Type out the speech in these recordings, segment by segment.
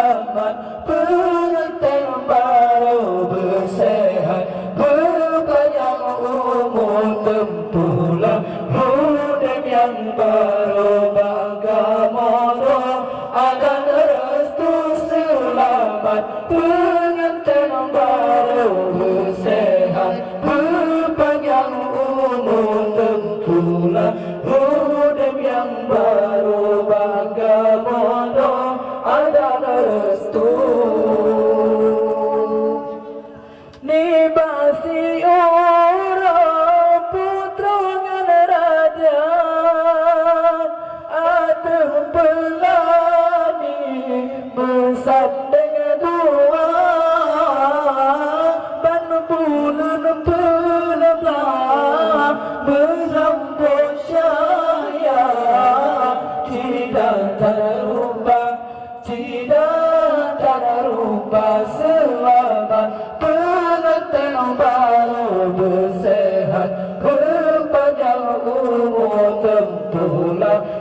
Muhammad.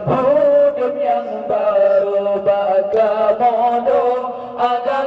Hold yang baru baga modal. agar